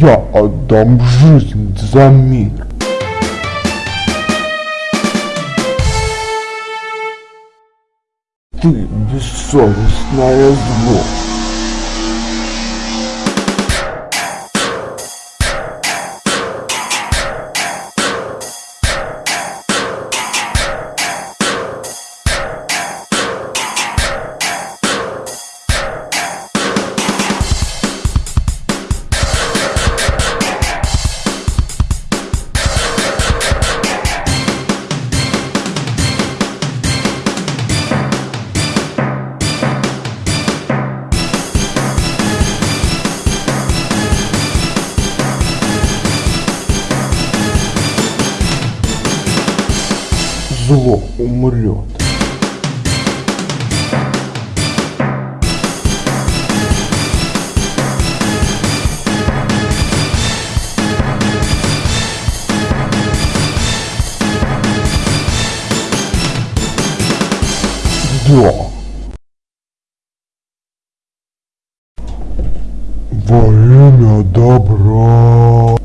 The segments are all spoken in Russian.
Я отдам жизнь за мир. Ты бессовестное зло. Зло умрет. Да. Во имя добра.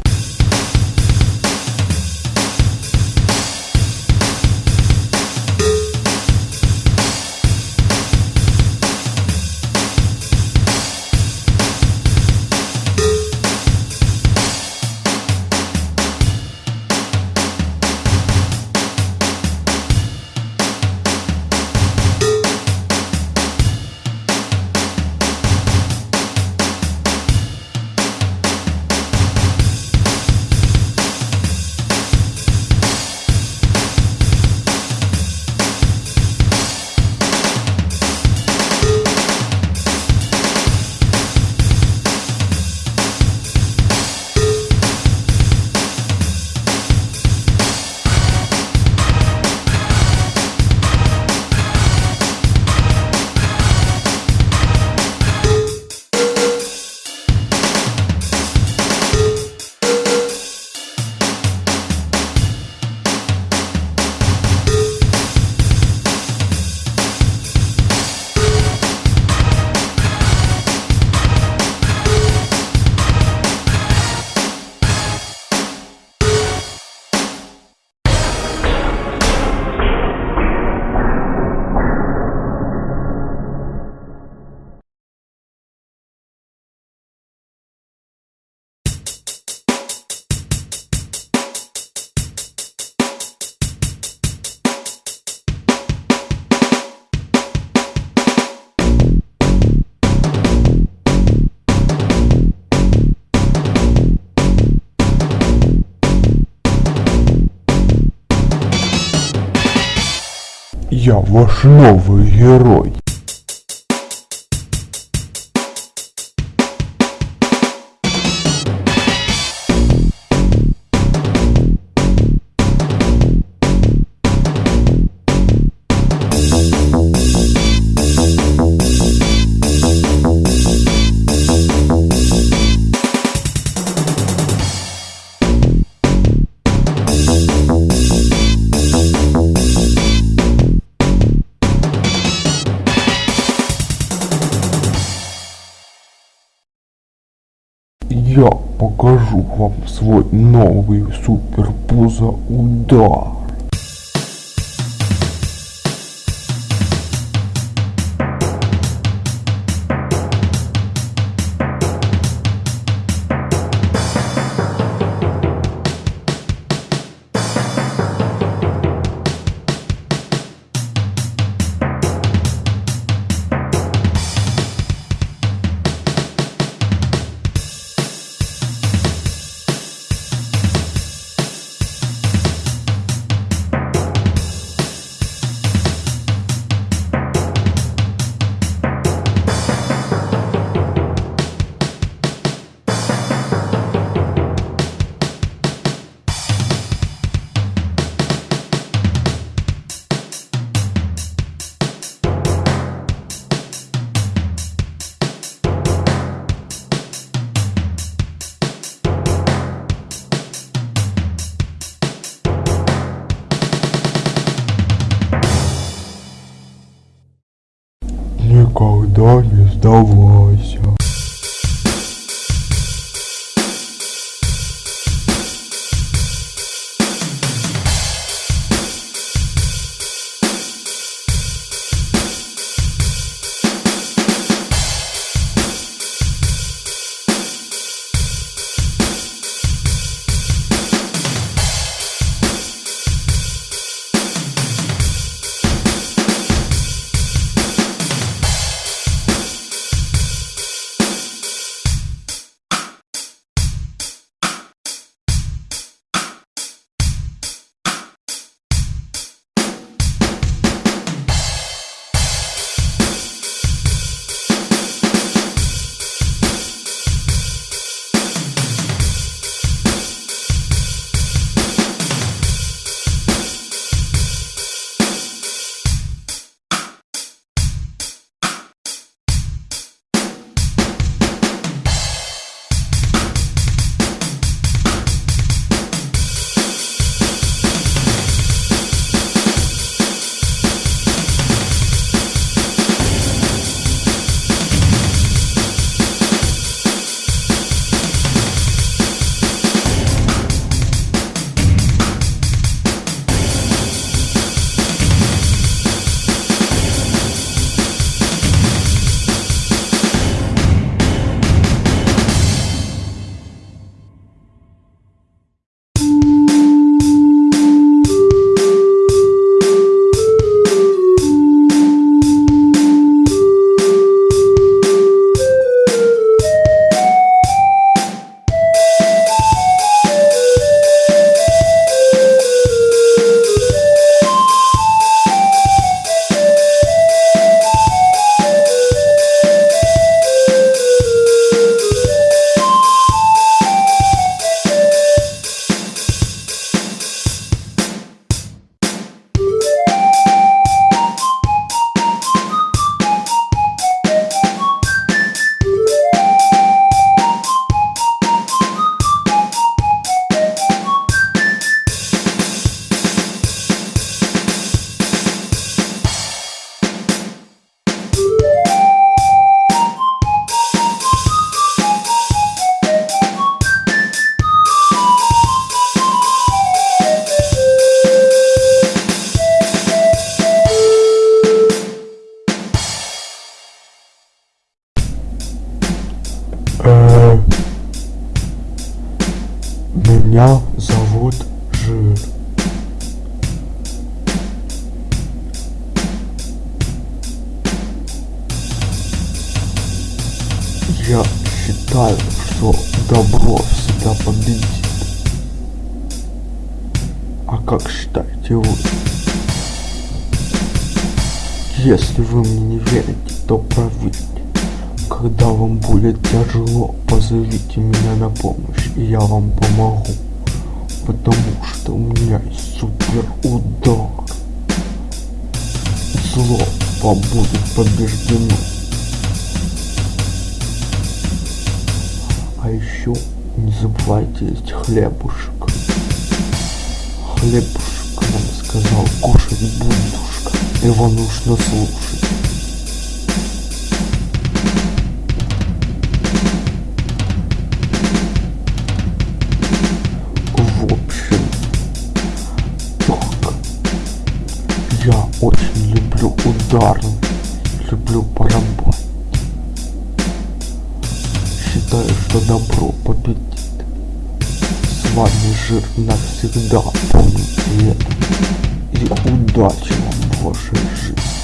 Я ваш новый герой. Покажу вам свой новый суперпузо удар. Никогда не Меня зовут Жир. Я считаю, что добро всегда победит. А как считаете вы? Если вы мне не верите, то проверьте. Когда вам будет тяжело, позовите меня на помощь, и я вам помогу. Потому что у меня есть супер удар. Зло будет побеждено. А еще не забывайте есть хлебушек. Хлебушек нам сказал кушать будушка. Его нужно слушать. Я очень люблю ударный. Люблю поработать. Считаю, что добро победит. С вами жир навсегда, помните это. И удачи вам в вашей жизни.